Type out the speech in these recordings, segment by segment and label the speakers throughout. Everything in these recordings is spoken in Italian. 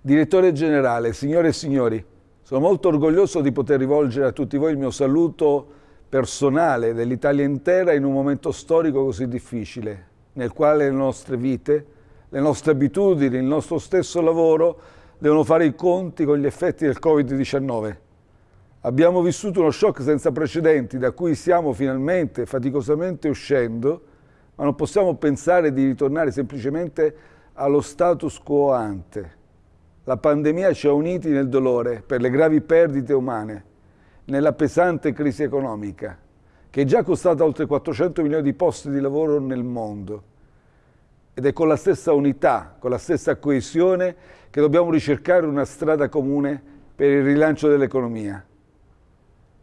Speaker 1: Direttore generale, signore e signori, sono molto orgoglioso di poter rivolgere a tutti voi il mio saluto personale dell'Italia intera in un momento storico così difficile, nel quale le nostre vite, le nostre abitudini, il nostro stesso lavoro devono fare i conti con gli effetti del Covid-19. Abbiamo vissuto uno shock senza precedenti da cui stiamo finalmente faticosamente uscendo, ma non possiamo pensare di ritornare semplicemente allo status quo ante la pandemia ci ha uniti nel dolore per le gravi perdite umane, nella pesante crisi economica, che è già costata oltre 400 milioni di posti di lavoro nel mondo. Ed è con la stessa unità, con la stessa coesione che dobbiamo ricercare una strada comune per il rilancio dell'economia.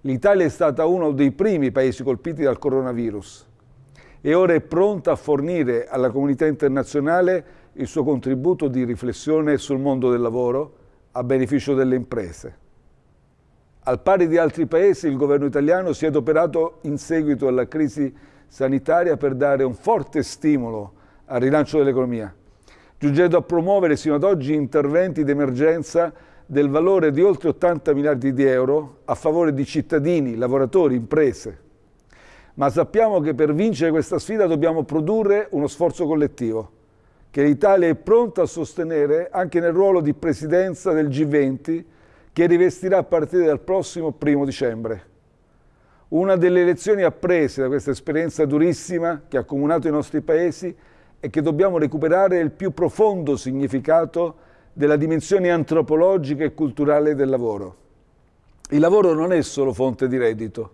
Speaker 1: L'Italia è stata uno dei primi paesi colpiti dal coronavirus e ora è pronta a fornire alla comunità internazionale il suo contributo di riflessione sul mondo del lavoro a beneficio delle imprese. Al pari di altri paesi, il governo italiano si è adoperato in seguito alla crisi sanitaria per dare un forte stimolo al rilancio dell'economia, giungendo a promuovere sino ad oggi interventi d'emergenza del valore di oltre 80 miliardi di euro a favore di cittadini, lavoratori, imprese. Ma sappiamo che per vincere questa sfida dobbiamo produrre uno sforzo collettivo che l'Italia è pronta a sostenere anche nel ruolo di presidenza del G20 che rivestirà a partire dal prossimo primo dicembre. Una delle lezioni apprese da questa esperienza durissima che ha accomunato i nostri paesi è che dobbiamo recuperare il più profondo significato della dimensione antropologica e culturale del lavoro. Il lavoro non è solo fonte di reddito,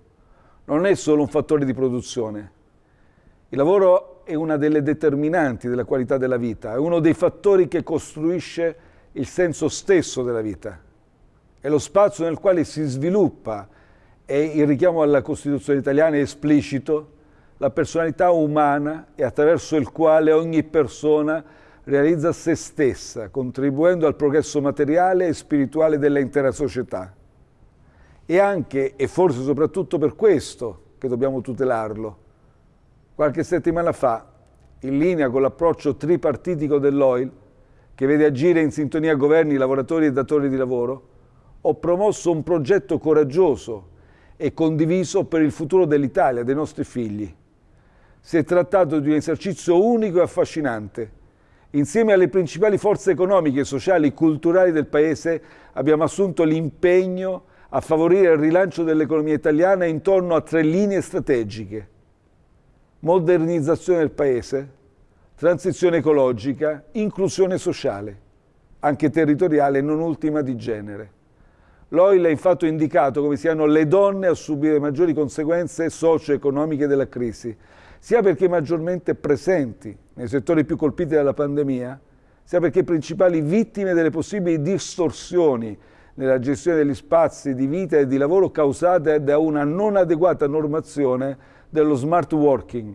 Speaker 1: non è solo un fattore di produzione. Il lavoro è una delle determinanti della qualità della vita, è uno dei fattori che costruisce il senso stesso della vita. È lo spazio nel quale si sviluppa, e il richiamo alla Costituzione italiana è esplicito, la personalità umana e attraverso il quale ogni persona realizza se stessa, contribuendo al progresso materiale e spirituale dell'intera società. E anche, e forse soprattutto per questo, che dobbiamo tutelarlo, Qualche settimana fa, in linea con l'approccio tripartitico dell'OIL, che vede agire in sintonia governi, lavoratori e datori di lavoro, ho promosso un progetto coraggioso e condiviso per il futuro dell'Italia, dei nostri figli. Si è trattato di un esercizio unico e affascinante. Insieme alle principali forze economiche, sociali e culturali del Paese abbiamo assunto l'impegno a favorire il rilancio dell'economia italiana intorno a tre linee strategiche modernizzazione del Paese, transizione ecologica, inclusione sociale, anche territoriale e non ultima di genere. L'OIL ha infatti indicato come siano le donne a subire maggiori conseguenze socio-economiche della crisi, sia perché maggiormente presenti nei settori più colpiti dalla pandemia, sia perché principali vittime delle possibili distorsioni nella gestione degli spazi di vita e di lavoro causate da una non adeguata normazione dello smart working.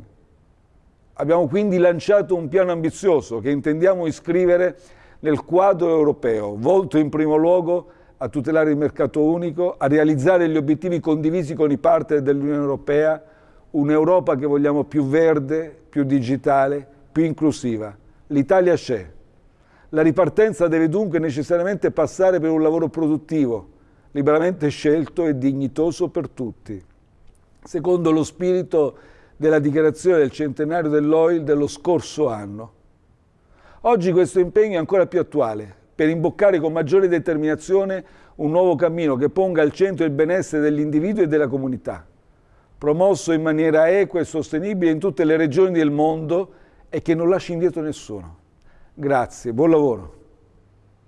Speaker 1: Abbiamo quindi lanciato un piano ambizioso che intendiamo iscrivere nel quadro europeo, volto in primo luogo a tutelare il mercato unico, a realizzare gli obiettivi condivisi con i partner dell'Unione Europea, un'Europa che vogliamo più verde, più digitale, più inclusiva. L'Italia c'è. La ripartenza deve dunque necessariamente passare per un lavoro produttivo, liberamente scelto e dignitoso per tutti secondo lo spirito della dichiarazione del centenario dell'OIL dello scorso anno. Oggi questo impegno è ancora più attuale per imboccare con maggiore determinazione un nuovo cammino che ponga al centro il benessere dell'individuo e della comunità, promosso in maniera equa e sostenibile in tutte le regioni del mondo e che non lasci indietro nessuno. Grazie, buon lavoro.